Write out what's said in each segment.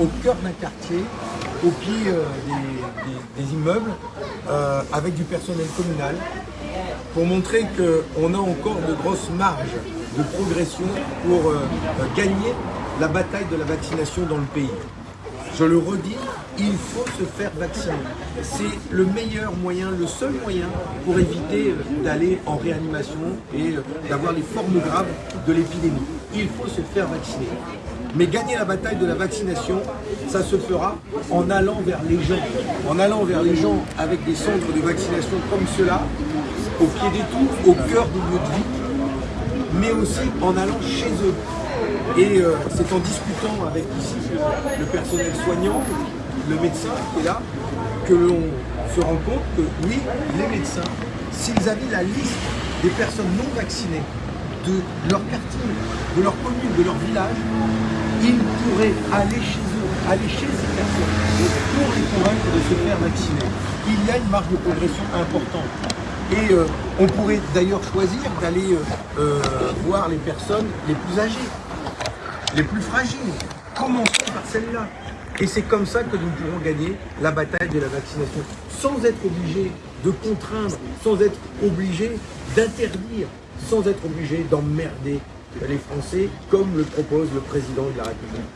au cœur d'un quartier, au pied euh, des, immeubles, euh, avec du personnel communal, pour montrer qu'on a encore de grosses marges de progression pour euh, gagner la bataille de la vaccination dans le pays. Je le redis, il faut se faire vacciner. C'est le meilleur moyen, le seul moyen pour éviter d'aller en réanimation et d'avoir les formes graves de l'épidémie. Il faut se faire vacciner. Mais gagner la bataille de la vaccination, ça se fera en allant vers les gens. En allant vers les gens avec des centres de vaccination comme ceux-là, au pied des tours, au cœur des lieux de vie, mais aussi en allant chez eux. Et euh, c'est en discutant avec ici le personnel soignant, le médecin qui est là, que l'on se rend compte que oui, les médecins, s'ils avaient la liste des personnes non vaccinées de leur quartier, de leur commune, de leur village, ils pourraient aller chez eux, aller chez ces personnes pour les convaincre de se faire vacciner. Il y a une marge de progression importante. Et euh, on pourrait d'ailleurs choisir d'aller euh, euh, voir les personnes les plus âgées, les plus fragiles. Commençons par celle-là. Et c'est comme ça que nous pourrons gagner la bataille de la vaccination, sans être obligés de contraindre, sans être obligés d'interdire, sans être obligés d'emmerder les Français, comme le propose le président de la République.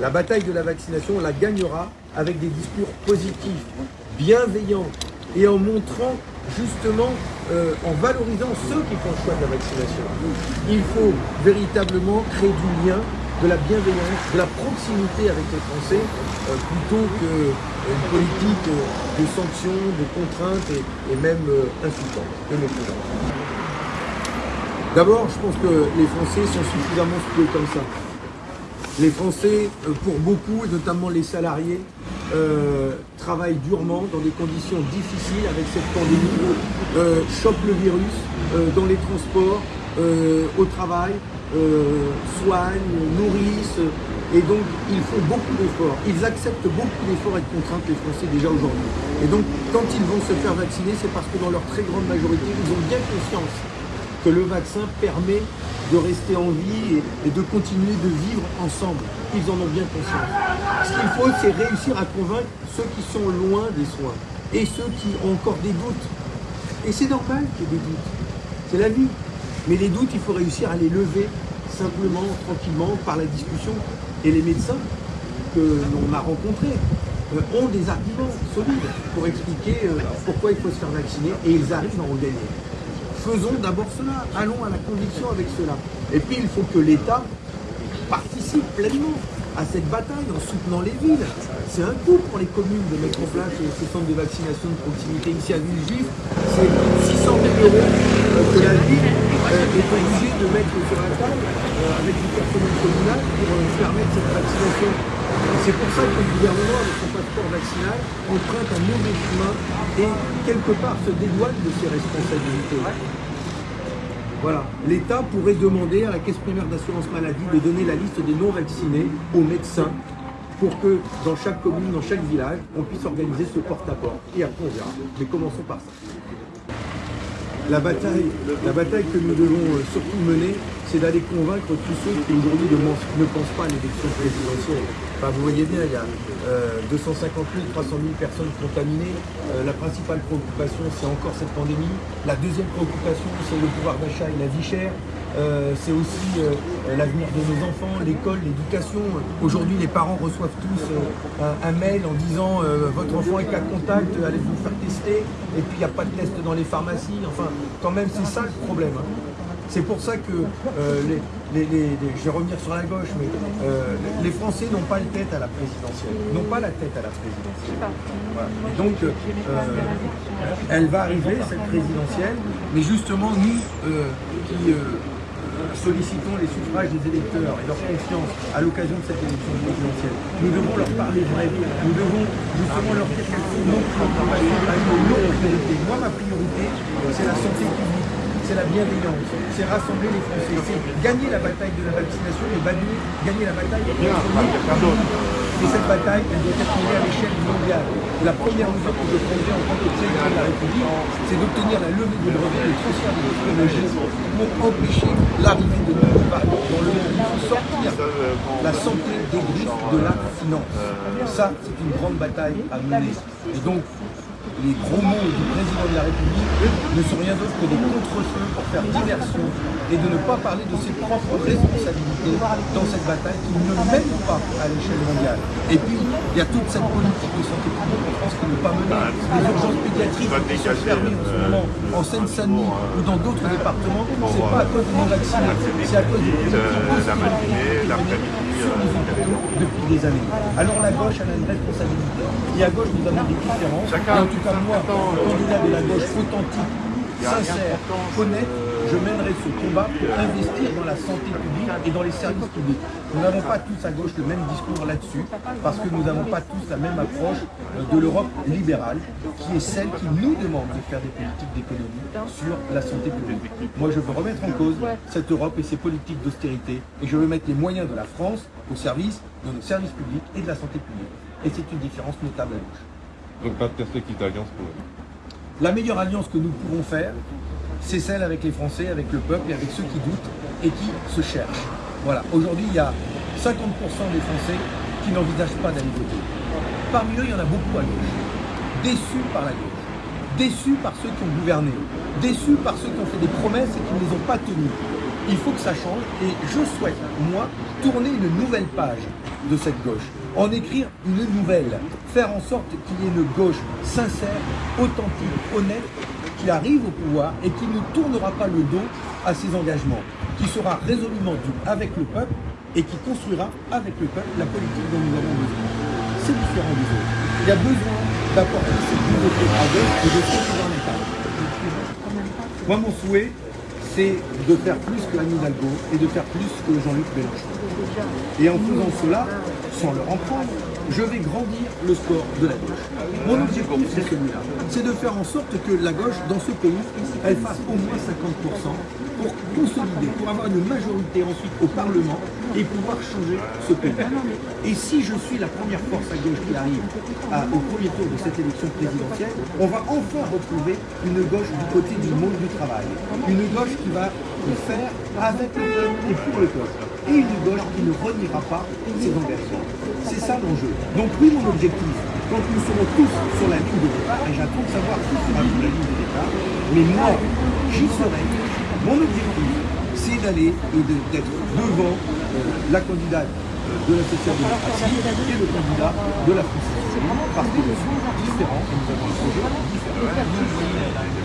La bataille de la vaccination, on la gagnera avec des discours positifs, bienveillants, et en montrant justement, euh, en valorisant ceux qui font le choix de la vaccination. Il faut véritablement créer du lien, de la bienveillance, de la proximité avec les Français, euh, plutôt qu'une politique euh, de sanctions, de contraintes et, même insultantes. D'abord, je pense que les Français sont suffisamment stupides comme ça. Les Français, euh, pour beaucoup, et notamment les salariés, euh, travaillent durement dans des conditions difficiles avec cette pandémie, euh, chopent le virus euh, dans les transports, au travail, soignent, nourrissent, et donc ils font beaucoup d'efforts. Ils acceptent beaucoup d'efforts et de contraintes, les Français, déjà aujourd'hui. Et donc, quand ils vont se faire vacciner, c'est parce que dans leur très grande majorité, ils ont bien conscience que le vaccin permet de rester en vie et, de continuer de vivre ensemble. Ils en ont bien conscience. Ce qu'il faut, c'est réussir à convaincre ceux qui sont loin des soins et ceux qui ont encore des doutes. Et c'est normal qu'il y ait des doutes. C'est la vie. Mais les doutes, il faut réussir à les lever simplement, tranquillement, par la discussion. Et les médecins que l'on a rencontrés euh, ont des arguments solides pour expliquer euh, pourquoi il faut se faire vacciner et ils arrivent à en gagner. Faisons d'abord cela, allons à la conviction avec cela. Et puis il faut que l'État participe pleinement à cette bataille en soutenant les villes. C'est un coût pour les communes de mettre en place ces centres de vaccination de proximité ici à Villejuif. C'est 600 000 euros euh, que la ville euh, est obligée de mettre sur la table euh, avec du personnel communal pour permettre cette vaccination. C'est pour ça que le gouvernement, avec son passeport vaccinal, emprunte un mauvais chemin et quelque part se dédouane de ses responsabilités. Voilà. L'État pourrait demander à la Caisse primaire d'assurance maladie de donner la liste des non-vaccinés aux médecins pour que dans chaque commune, dans chaque village, on puisse organiser ce porte-à-porte. Et après, on verra. Mais commençons par ça. La bataille, que nous devons euh, surtout mener, c'est d'aller convaincre tous ceux qui aujourd'hui ne, pensent pas à l'élection présidentielle. Enfin, vous voyez bien, il y a euh, 250 000, 300 000 personnes contaminées. Euh, la principale préoccupation, c'est encore cette pandémie. La deuxième préoccupation, c'est le pouvoir d'achat et la vie chère. Euh, c'est aussi euh, l'avenir de nos enfants, l'école, l'éducation. Aujourd'hui, les parents reçoivent tous un, mail en disant votre enfant est cas contact, allez vous faire tester. Et puis il n'y a pas de test dans les pharmacies. Enfin, quand même, c'est ça le problème. hein. C'est pour ça que euh, les, je vais revenir sur la gauche, mais euh, les Français n'ont pas la tête à la présidentielle, n'ont pas la tête à la présidentielle. Donc, euh, elle va arriver cette présidentielle, mais justement nous qui sollicitons les suffrages des électeurs et leur confiance à l'occasion de cette élection présidentielle, nous devons leur parler vrai. Nous devons justement leur dire quelles sont nos préoccupations, nos priorités. Moi, ma priorité, c'est la santé publique c'est la bienveillance, c'est rassembler les Français, c'est gagner la bataille de la vaccination et gagner, gagner la bataille contre l'épidémie. Et cette bataille, elle doit être menée à l'échelle mondiale. La première mesure que je prendrai en tant que président de la République, c'est d'obtenir la levée du brevet et le transfert de technologies pour empêcher l'arrivée de nouveaux vagues dans le monde. Il faut sortir la santé des griffes de la finance. Ça, c'est une grande bataille à mener. Et donc, les gros mots du président de la République ne sont rien d'autre que des contre-feux pour faire diversion et de ne pas parler de ses propres responsabilités dans cette bataille qui ne mène pas à l'échelle mondiale. Et puis, il y a toute cette politique de santé publique en France qui n'est pas menée. Les urgences pédiatriques qui sont fermées en ce moment en Seine-Saint-Denis ou dans d'autres départements, c'est pas à cause des non-vaccinés, c'est à cause des politiques depuis des années. Alors la gauche, elle a une responsabilité. Et à gauche, nous avons des différences. Et en tout cas, moi, candidat de la gauche authentique, sincère, honnête, je mènerai ce combat pour investir dans la santé publique et dans les services publics. Nous n'avons pas tous à gauche le même discours là-dessus, parce que nous n'avons pas tous la même approche de l'Europe libérale, qui est celle qui nous demande de faire des politiques d'économie sur la santé publique. Moi, je veux remettre en cause cette Europe et ses politiques d'austérité, et je veux mettre les moyens de la France au service de nos services publics et de la santé publique. Et c'est une différence notable à gauche. Donc pas de perspective d'alliance pour eux. La meilleure alliance que nous pouvons faire, c'est celle avec les Français, avec le peuple et avec ceux qui doutent et qui se cherchent. Voilà, aujourd'hui, il y a 50% des Français qui n'envisagent pas d'aller voter. Parmi eux, il y en a beaucoup à gauche, déçus par la gauche, déçus par ceux qui ont gouverné, déçus par ceux qui ont fait des promesses et qui ne les ont pas tenues. Il faut que ça change et je souhaite, moi, tourner une nouvelle page de cette gauche, en écrire une nouvelle, faire en sorte qu'il y ait une gauche sincère, authentique, honnête, arrive au pouvoir et qui ne tournera pas le dos à ses engagements, qui sera résolument dû avec le peuple et qui construira avec le peuple la politique dont nous avons besoin. C'est différent des autres. Il y a besoin d'apporter cette nouveauté à gauche et de se dans l'État. Moi, mon souhait, c'est de faire plus que Anne Hidalgo et de faire plus que Jean-Luc Mélenchon. Et en faisant cela, sans leur en prendre, je vais grandir le score de la gauche. Mon objectif, c'est celui-là. C'est de faire en sorte que la gauche, dans ce pays, elle fasse au moins 50% pour consolider, pour avoir une majorité ensuite au Parlement et pouvoir changer ce pays. Et si je suis la première force à gauche qui arrive au premier tour de cette élection présidentielle, on va enfin retrouver une gauche du côté du monde du travail. Une gauche qui va faire avec le peuple et pour le peuple. Et une gauche qui ne reniera pas ses engagements. C'est ça l'enjeu. Donc oui, mon objectif, quand nous serons tous sur la ligne de départ, et j'attends de savoir qui sera sur la ligne de départ, mais moi, j'y serai. Mon objectif, c'est d'aller et d'être devant euh, la candidate euh, de la social-démocratie et le candidat de la France parce que nous sommes différents et nous avons un projet différent.